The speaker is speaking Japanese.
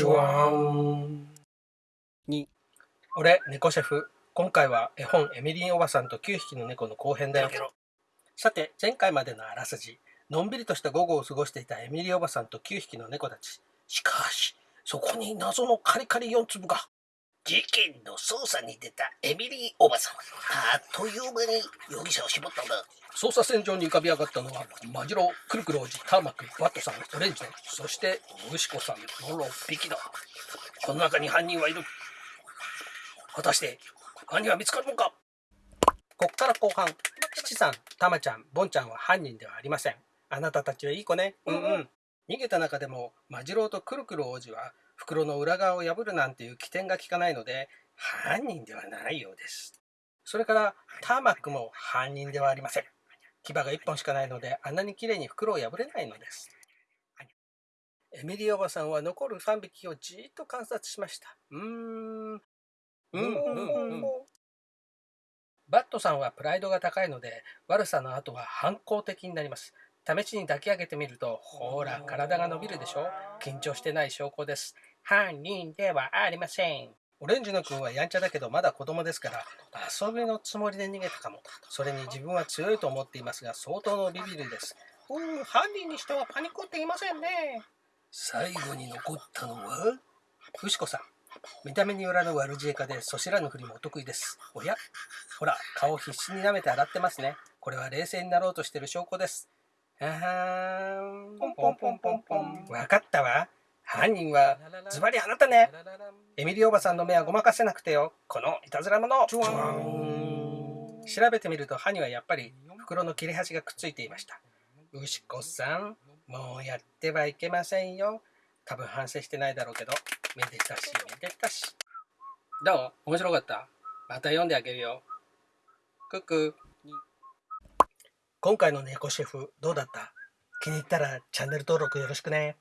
チュワンに俺猫シェフ。今回は絵本エミリンおばさんと9匹の猫の後編だよ。さて前回までのあらすじ。のんびりとした午後を過ごしていたエミリーおばさんと9匹の猫たち。しかしそこに謎のカリカリ4粒が事件の捜査に出たエミリーおばさん。あっという間に容疑者を絞ったんだ。捜査線上に浮かび上がったのはマジロクルクル王子ターマックワットさんオレンジそしてウシコさんの6匹だ。この中に犯人はいる。果たして犯人は見つかるのか？こっから後半七さんタマちゃんボンちゃんは犯人ではありません。あなたたちはいい子ね。うんうん。逃げた中でもマジローとクルクル王子は袋の裏側を破るなんていう起点が効かないので犯人ではないようです。それからターマックも犯人ではありません。牙が1本しかないのであんなに綺麗に袋を破れないのです。エミリーおばさんは残る3匹をじーっと観察しました。うーん。うんうんうん。バットさんはプライドが高いので悪さの後は反抗的になります試しに抱き上げてみるとほら体が伸びるでしょ？緊張してない証拠です。犯人ではありません。オレンジの君はやんちゃだけどまだ子供ですから遊びのつもりで逃げたかも。それに自分は強いと思っていますが相当のビビりです。うん犯人にしてはパニックっていませんね。最後に残ったのは？フシコさん。見た目によらぬ悪知恵家でそしらぬふりもお得意です。おや？ほら顔必死に舐めて洗ってますね。これは冷静になろうとしてる証拠ですあはーん。ポンポンポンポンポンわかったわ。犯人はズバリあなたね。エミリーおばさんの目はごまかせなくてよ。このいたずら者調べてみると歯にはやっぱり袋の切れ端がくっついていました。ウシコさんもうやってはいけませんよ。多分反省してないだろうけど。めでたしめでたし。どう？面白かった？また読んであげるよ。クック今回の猫シェフどうだった？気に入ったらチャンネル登録よろしくね。